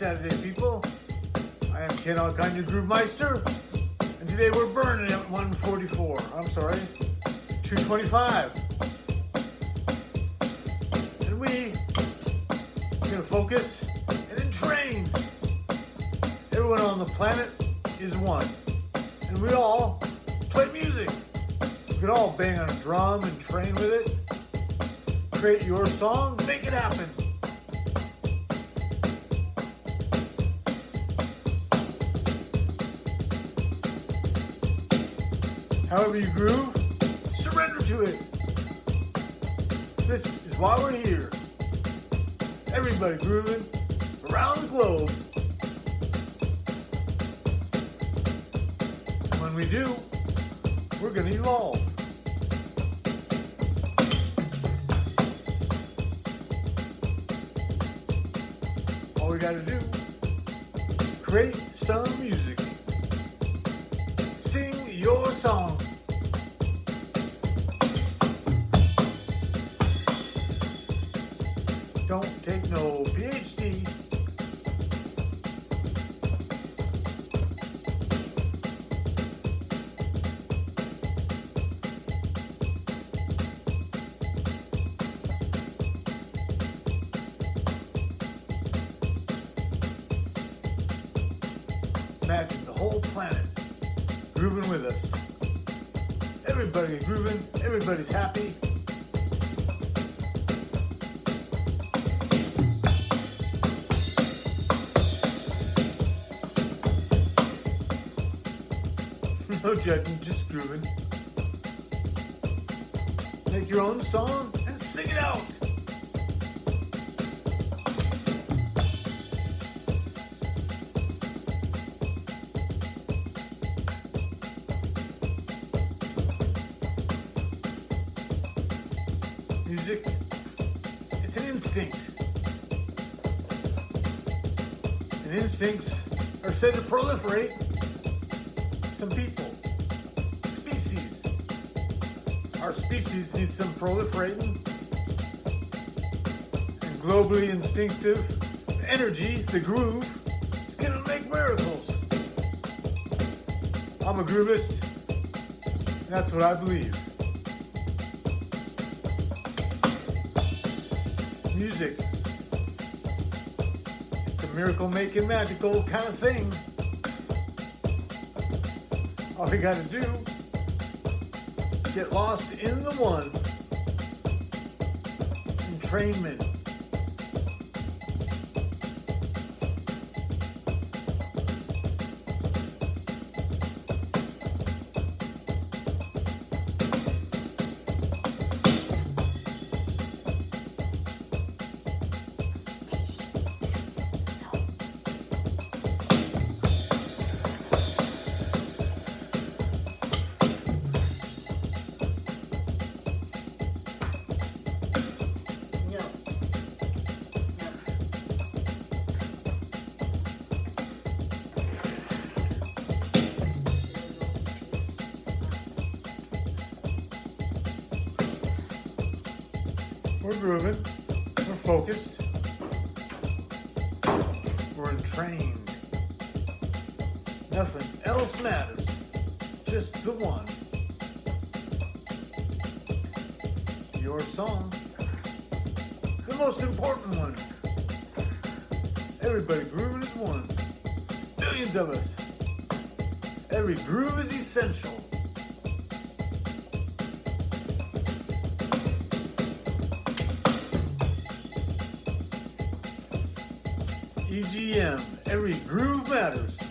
Saturday, people. I am Ken Alkind, Groove Meister, and today we're burning at 144. I'm sorry, 225. And we gonna focus and then train. Everyone on the planet is one, and we all play music. We can all bang on a drum and train with it. Create your song, make it happen. However you groove, surrender to it. This is why we're here. Everybody grooving around the globe. When we do, we're gonna evolve. All we gotta do, create some music. Sing your song. Don't take no PhD. Imagine the whole planet grooving with us. Everybody grooving, everybody's happy. No judging, just grooving. Make your own song and sing it out. Music, it's an instinct. And instincts are said to proliferate some people, Our species needs some proliferating and globally instinctive energy, the groove, is gonna make miracles. I'm a groovist, that's what I believe. Music, it's a miracle making magical kind of thing. All we gotta do, get lost in the one. Entrainment. We're grooving. We're focused. We're entrained. Nothing else matters. Just the one. Your song. The most important one. Everybody grooving is one. Billions of us. Every groove is essential. Every groove matters.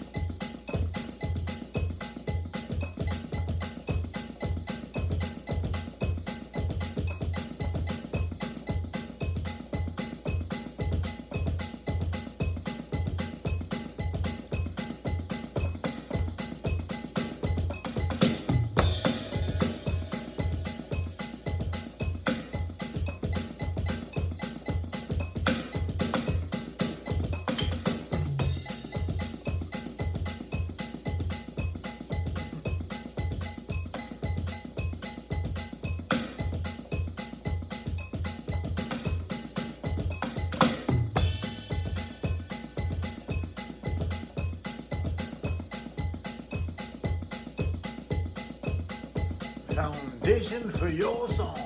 Foundation for your song.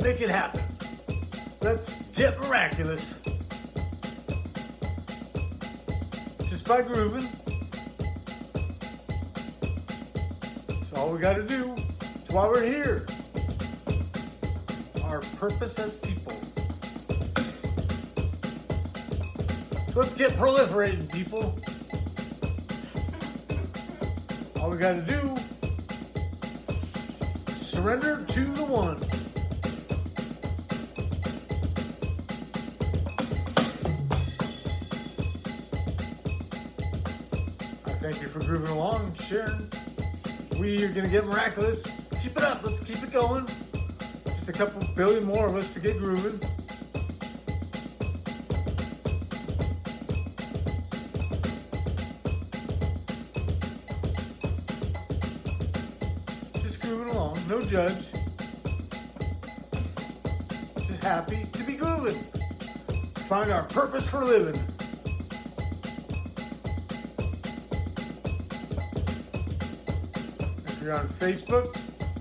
Make it happen. Let's get miraculous. Just by grooving. That's all we got to do. That's why we're here. Our purpose as people. So let's get proliferating, people. All we got to do surrender to the one. I thank you for grooving along, sharing. We are gonna get miraculous. Keep it up. Let's keep it going. Just a couple billion more of us to get grooving. No judge. Just happy to be grooving. Find our purpose for living. If you're on Facebook,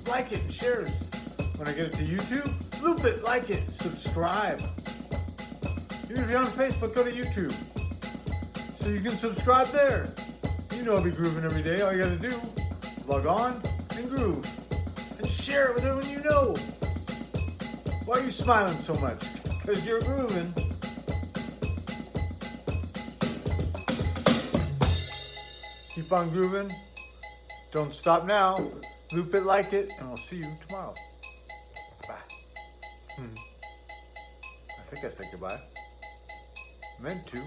like it and share us. When I get it to YouTube, loop it, like it, subscribe. Even if you're on Facebook, go to YouTube. So you can subscribe there. You know I'll be grooving every day. All you gotta do, log on and groove. And share it with everyone you know. Why are you smiling so much? Because you're grooving. Keep on grooving. Don't stop now. Loop it, like it, and I'll see you tomorrow. Bye. Hmm. I think I said goodbye. Meant to.